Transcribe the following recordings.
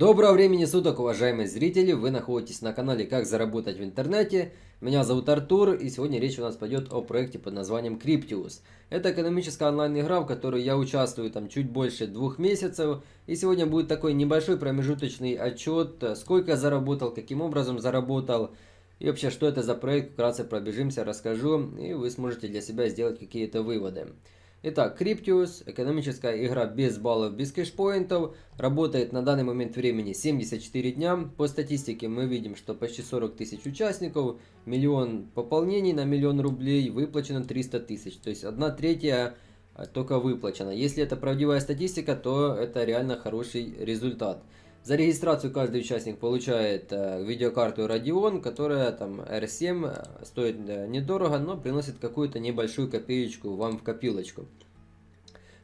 Доброго времени суток, уважаемые зрители! Вы находитесь на канале «Как заработать в интернете». Меня зовут Артур, и сегодня речь у нас пойдет о проекте под названием Cryptius. Это экономическая онлайн-игра, в которой я участвую там чуть больше двух месяцев. И сегодня будет такой небольшой промежуточный отчет, сколько заработал, каким образом заработал. И вообще, что это за проект, вкратце пробежимся, расскажу, и вы сможете для себя сделать какие-то выводы. Итак, Cryptius, экономическая игра без баллов, без кэшпоинтов, работает на данный момент времени 74 дня. По статистике мы видим, что почти 40 тысяч участников, миллион пополнений на миллион рублей, выплачено 300 тысяч. То есть одна третья а, только выплачена. Если это правдивая статистика, то это реально хороший результат. За регистрацию каждый участник получает э, видеокарту Radeon, которая там R7 э, стоит э, недорого, но приносит какую-то небольшую копеечку вам в копилочку.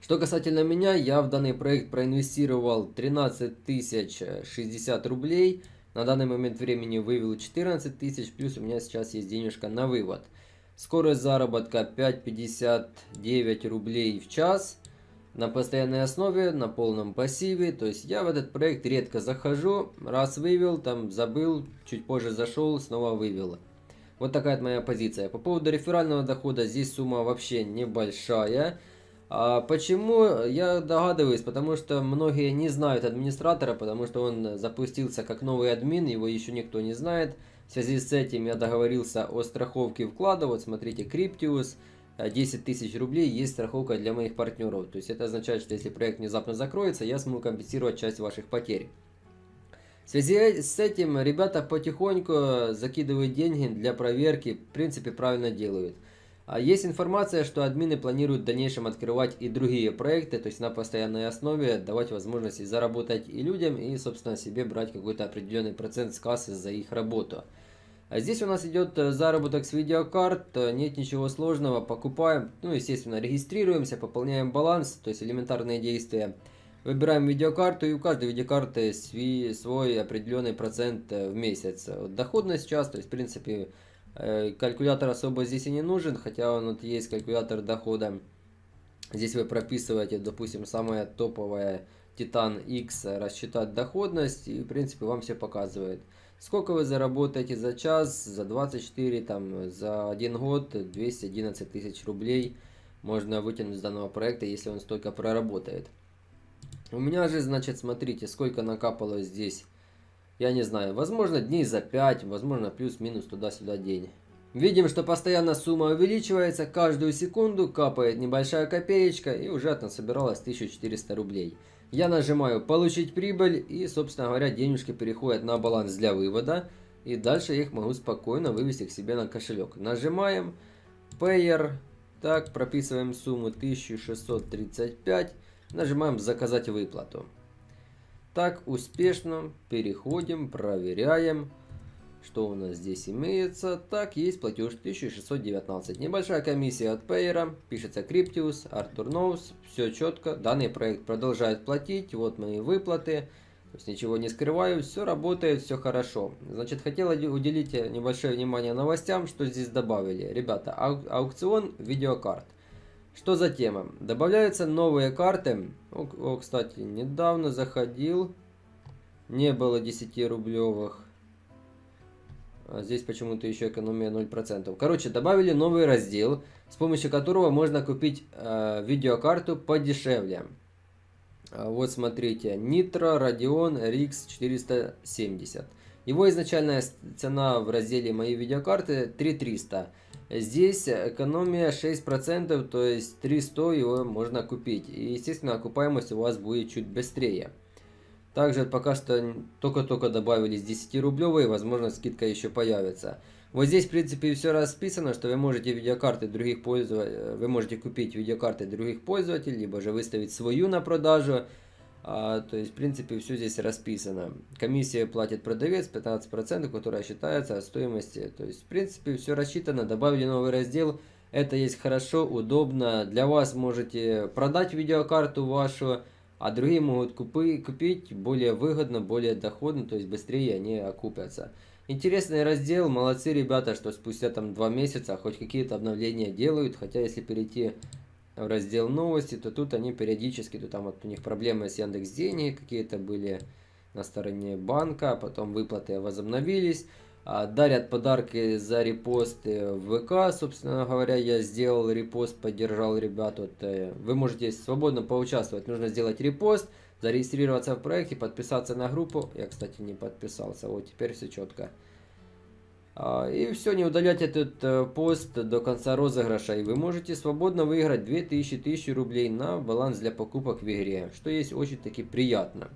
Что касательно меня, я в данный проект проинвестировал 13 тысяч 60 рублей. На данный момент времени вывел 14 тысяч, плюс у меня сейчас есть денежка на вывод. Скорость заработка 5,59 рублей в час на постоянной основе, на полном пассиве. То есть я в этот проект редко захожу, раз вывел, там забыл, чуть позже зашел, снова вывел. Вот такая моя позиция. По поводу реферального дохода, здесь сумма вообще небольшая. А почему? Я догадываюсь, потому что многие не знают администратора, потому что он запустился как новый админ, его еще никто не знает. В связи с этим я договорился о страховке вклада. Вот смотрите, Cryptius. 10 тысяч рублей есть страховка для моих партнеров. То есть это означает, что если проект внезапно закроется, я смогу компенсировать часть ваших потерь. В связи с этим ребята потихоньку закидывают деньги для проверки, в принципе правильно делают. А есть информация, что админы планируют в дальнейшем открывать и другие проекты, то есть на постоянной основе давать возможности заработать и людям, и собственно себе брать какой-то определенный процент с кассы за их работу. А здесь у нас идет э, заработок с видеокарт, э, нет ничего сложного, покупаем, ну естественно регистрируемся, пополняем баланс, то есть элементарные действия. Выбираем видеокарту и у каждой видеокарты свой, определенный процент э, в месяц. Доходность сейчас, то есть в принципе калькулятор особо здесь и не нужен, хотя он вот есть калькулятор дохода. Здесь вы прописываете, допустим, самая топовая Titan X рассчитать доходность и в принципе вам все показывает. Сколько вы заработаете за час, за 24, там, за один год 211 тысяч рублей можно вытянуть с данного проекта, если он столько проработает. У меня же, значит, смотрите, сколько накапало здесь. Я не знаю, возможно дней за 5, возможно плюс-минус туда-сюда день. Видим, что постоянно сумма увеличивается, каждую секунду капает небольшая копеечка и уже там собиралось 1400 рублей. Я нажимаю «Получить прибыль» и, собственно говоря, денежки переходят на баланс для вывода. И дальше я их могу спокойно вывести к себе на кошелек. Нажимаем Payer. Так, прописываем сумму 1635. Нажимаем «Заказать выплату». Так, успешно переходим, проверяем. Что у нас здесь имеется? Так, есть платеж 1619. Небольшая комиссия от Payer. Пишется Cryptius, Arthur Knows. Все четко. Данный проект продолжает платить. Вот мои выплаты. То есть ничего не скрываю. Все работает, все хорошо. Значит, хотел уделить небольшое внимание новостям, что здесь добавили. Ребята, ау аукцион видеокарт. Что за тема? Добавляются новые карты. О, о, кстати, недавно заходил. Не было 10 рублевых. А здесь почему-то еще экономия 0%. Короче, добавили новый раздел, с помощью которого можно купить э, видеокарту подешевле. А вот смотрите, Nitro Radeon RX 470. Его изначальная цена в разделе «Мои видеокарты» 3300. Здесь экономия 6%, то есть 300 его можно купить. И, естественно, окупаемость у вас будет чуть быстрее. Также пока что только-только добавились 10-рублевые, возможно скидка еще появится. Вот здесь в принципе все расписано, что вы можете видеокарты других пользователей, вы можете купить видеокарты других пользователей, либо же выставить свою на продажу. А, то есть в принципе все здесь расписано. Комиссия платит продавец 15%, которая считается от стоимости. То есть в принципе все рассчитано, добавили новый раздел. Это есть хорошо, удобно. Для вас можете продать видеокарту вашу а другие могут купи, купить более выгодно, более доходно, то есть быстрее они окупятся. Интересный раздел, молодцы ребята, что спустя там два месяца хоть какие-то обновления делают, хотя если перейти в раздел новости, то тут они периодически, то там вот у них проблемы с Яндекс Денег какие-то были, на стороне банка, потом выплаты возобновились. А, дарят подарки за репосты в ВК, собственно говоря, я сделал репост, поддержал ребят. Вот, э, вы можете свободно поучаствовать, нужно сделать репост, зарегистрироваться в проекте, подписаться на группу. Я, кстати, не подписался, вот теперь все четко. А, и все, не удалять этот э, пост до конца розыгрыша, и вы можете свободно выиграть 2000 рублей на баланс для покупок в игре, что есть очень таки приятно.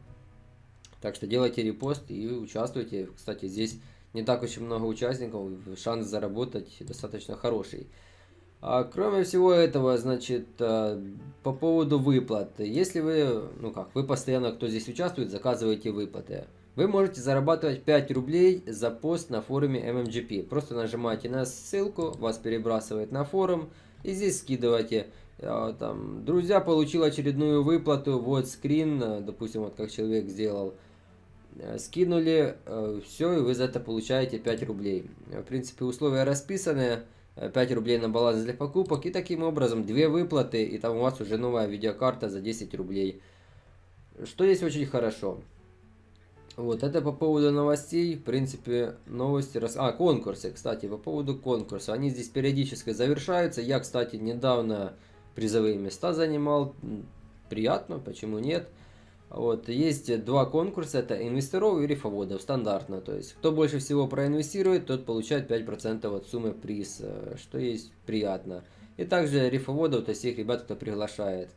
Так что делайте репост и участвуйте. Кстати, здесь не так очень много участников, шанс заработать достаточно хороший. А кроме всего этого, значит, э, по поводу выплат. Если вы, ну как, вы постоянно, кто здесь участвует, заказываете выплаты. Вы можете зарабатывать 5 рублей за пост на форуме MMGP. Просто нажимаете на ссылку, вас перебрасывает на форум, и здесь скидываете. Э, там, друзья, получил очередную выплату, вот скрин, э, допустим, вот как человек сделал. Э, скинули, э, все, и вы за это получаете 5 рублей. В принципе, условия расписаны. 5 рублей на баланс для покупок. И таким образом, две выплаты, и там у вас уже новая видеокарта за 10 рублей. Что есть очень хорошо. Вот, это по поводу новостей. В принципе, новости... Рас... А, конкурсы, кстати, по поводу конкурса. Они здесь периодически завершаются. Я, кстати, недавно призовые места занимал. Приятно, почему нет. Вот, есть два конкурса, это инвесторов и рифоводов, стандартно. То есть, кто больше всего проинвестирует, тот получает 5% от суммы приз, э, что есть приятно. И также рифоводов, то есть тех ребят, кто приглашает.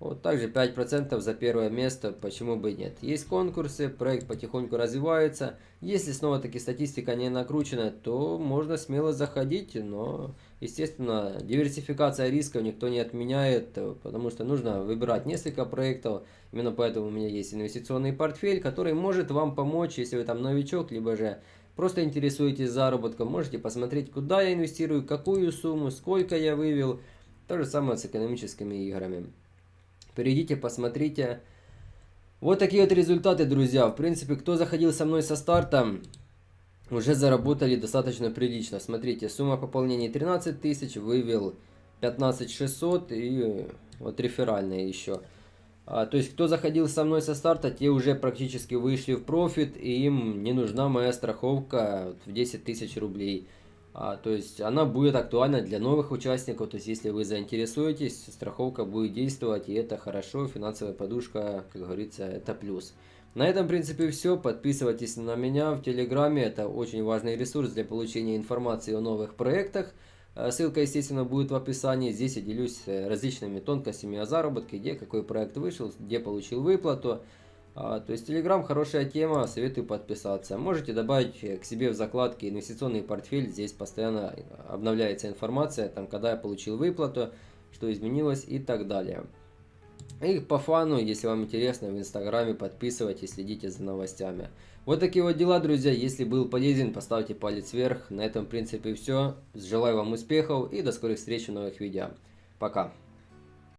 Вот также 5% за первое место, почему бы и нет. Есть конкурсы, проект потихоньку развивается. Если снова-таки статистика не накручена, то можно смело заходить, но, естественно, диверсификация рисков никто не отменяет, потому что нужно выбирать несколько проектов. Именно поэтому у меня есть инвестиционный портфель, который может вам помочь, если вы там новичок, либо же просто интересуетесь заработком. Можете посмотреть, куда я инвестирую, какую сумму, сколько я вывел. То же самое с экономическими играми. Перейдите, посмотрите. Вот такие вот результаты, друзья. В принципе, кто заходил со мной со старта, уже заработали достаточно прилично. Смотрите, сумма пополнения 13 тысяч, вывел 15 600 и вот реферальные еще. А, то есть, кто заходил со мной со старта, те уже практически вышли в профит, и им не нужна моя страховка в 10 тысяч рублей. А, то есть она будет актуальна для новых участников, то есть если вы заинтересуетесь, страховка будет действовать, и это хорошо, финансовая подушка, как говорится, это плюс. На этом, в принципе, все. Подписывайтесь на меня в Телеграме, это очень важный ресурс для получения информации о новых проектах. А, ссылка, естественно, будет в описании. Здесь я делюсь э, различными тонкостями о заработке, где какой проект вышел, где получил выплату. А, то есть Telegram хорошая тема, советую подписаться. Можете добавить к себе в закладке инвестиционный портфель, здесь постоянно обновляется информация, там когда я получил выплату, что изменилось и так далее. И по фану, если вам интересно, в инстаграме подписывайтесь, следите за новостями. Вот такие вот дела, друзья. Если был полезен, поставьте палец вверх. На этом, в принципе, все. Желаю вам успехов и до скорых встреч в новых видео. Пока.